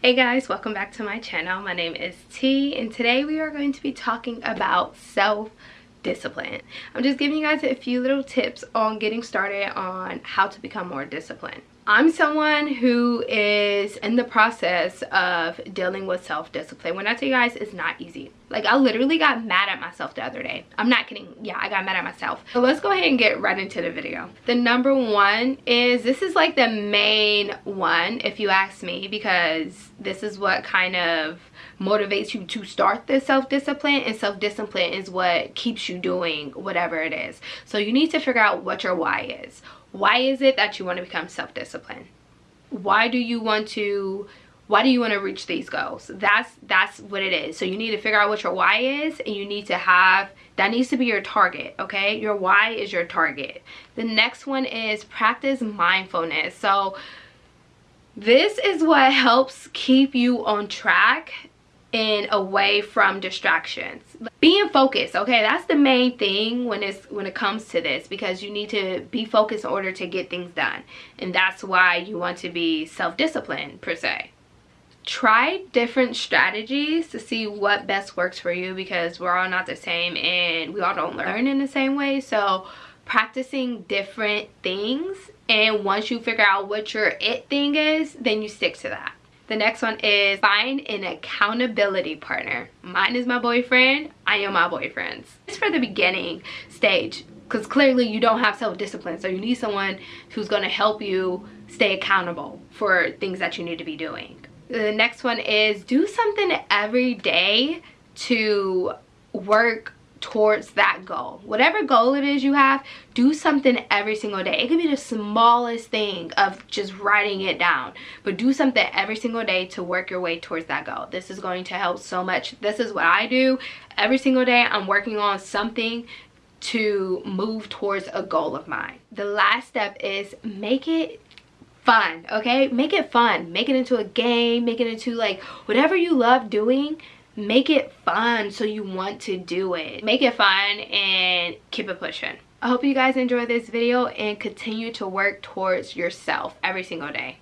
Hey guys, welcome back to my channel. My name is T and today we are going to be talking about self-discipline. I'm just giving you guys a few little tips on getting started on how to become more disciplined. I'm someone who is in the process of dealing with self-discipline. When I tell you guys, it's not easy. Like, I literally got mad at myself the other day. I'm not kidding. Yeah, I got mad at myself. So let's go ahead and get right into the video. The number one is, this is like the main one, if you ask me, because this is what kind of motivates you to start the self-discipline and self-discipline is what keeps you doing whatever it is. So you need to figure out what your why is. Why is it that you want to become self-disciplined? Why do you want to why do you want to reach these goals? That's that's what it is. So you need to figure out what your why is and you need to have that needs to be your target okay? Your why is your target. The next one is practice mindfulness. So this is what helps keep you on track and away from distractions. Being focused okay? That's the main thing when it's when it comes to this because you need to be focused in order to get things done. And that's why you want to be self-disciplined per se. Try different strategies to see what best works for you because we're all not the same and we all don't learn in the same way. So practicing different things and once you figure out what your it thing is then you stick to that the next one is find an accountability partner. Mine is my boyfriend. I am my boyfriend's. It's for the beginning stage because clearly you don't have self-discipline. So you need someone who's going to help you stay accountable for things that you need to be doing. The next one is do something every day to work towards that goal. Whatever goal it is you have do something every single day. It could be the smallest thing of just writing it down but do something every single day to work your way towards that goal. This is going to help so much. This is what i do. Every single day i'm working on something to move towards a goal of mine. The last step is make it fun okay? Make it fun. Make it into a game. Make it into like whatever you love doing make it fun so you want to do it. Make it fun and keep it pushing. I hope you guys enjoy this video and continue to work towards yourself every single day